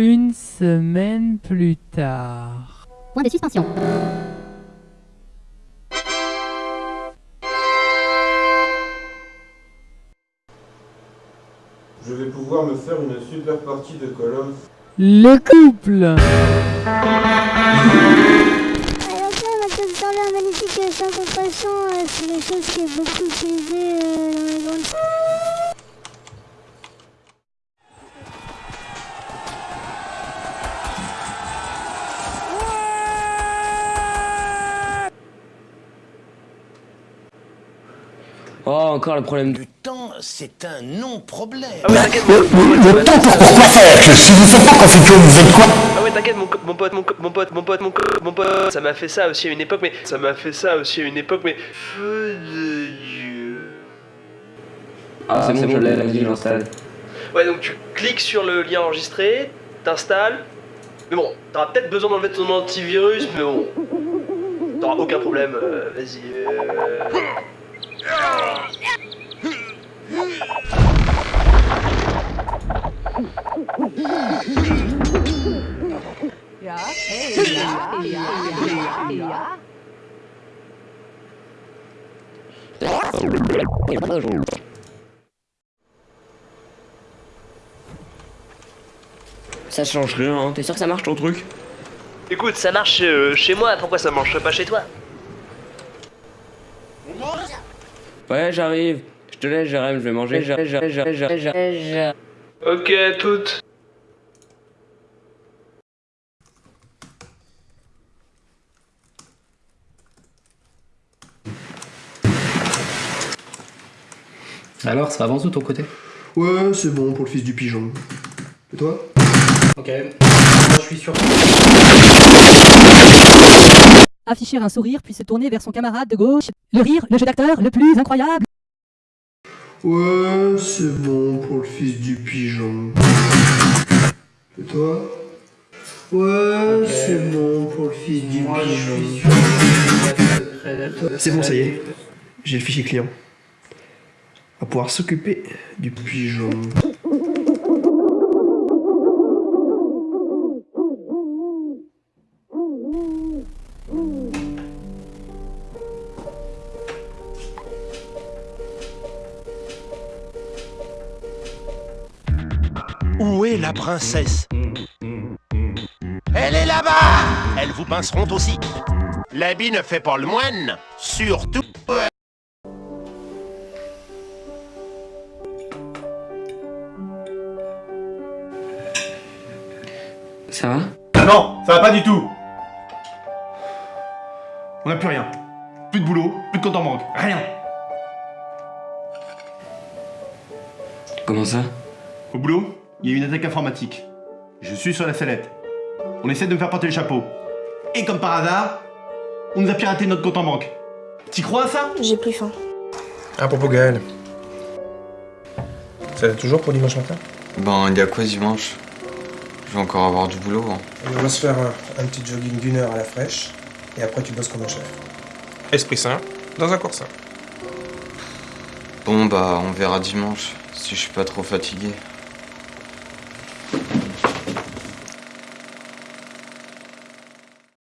Une semaine plus tard. Point de suspension. Je vais pouvoir me faire une super partie de of. Le couple Alors ma chose dans l'air magnifique euh, sans compassion, euh, c'est les choses qui est beaucoup euh, dans les grandes... Oh, encore le problème Le temps, c'est un non-problème. Ah ouais, t'inquiète, Le, temps pour quoi faire que Si vous faites pas confiture, vous faites quoi ah ouais, t'inquiète, mon, mon pote, mon, mon pote, mon pote, mon, co- mon pote. Ça m'a fait ça aussi à une époque, mais ça m'a fait ça aussi à une époque, mais. Feu de Dieu. Ah, c'est bon, je l'ai, vas-y, je l'installe. Ouais, donc tu cliques sur le lien enregistré, t'installes. Mais bon, t'auras peut-être besoin d'enlever ton antivirus, mais bon. T'auras aucun problème, euh, vas-y. euh. Ça change rien, hein. T'es sûr que ça marche ton truc? Écoute, ça marche euh, chez moi, pourquoi ça marcherait pas chez toi? Ouais, j'arrive. Je te laisse, Jérém, je vais manger. Jérém, Jérém, Jérém, Jérém, Jérém. Ok, toutes. Alors, ça avance de ton côté? Ouais, c'est bon pour le fils du pigeon. Et toi? Ok. Moi, je suis sûr. Afficher un sourire puis se tourner vers son camarade de gauche. Le rire, le jeu d'acteur le plus incroyable. Ouais, c'est bon pour le fils du pigeon. Et toi? Ouais, c'est bon pour le fils du Moi, pigeon. C'est bon, ça y est. J'ai le fichier client. On va pouvoir s'occuper du pigeon. Où est la princesse Elle est là-bas Elles vous pinceront aussi. L'habit ne fait pas le moine, surtout... Ça va? Non, ça va pas du tout On a plus rien. Plus de boulot, plus de compte en banque, rien. Comment ça? Au boulot, il y a eu une attaque informatique. Je suis sur la sellette. On essaie de me faire porter le chapeau. Et comme par hasard, on nous a piraté notre compte en banque. T'y crois à ça? J'ai plus faim. À propos Gaël. Ça va toujours pour dimanche matin? Ben, il y a quoi dimanche? Je vais encore avoir du boulot. hein. On va se faire un, un petit jogging d'une heure à la fraîche, et après tu bosses comme un chef. Esprit sain, dans un coursin. Bon, bah, on verra dimanche, si je suis pas trop fatigué.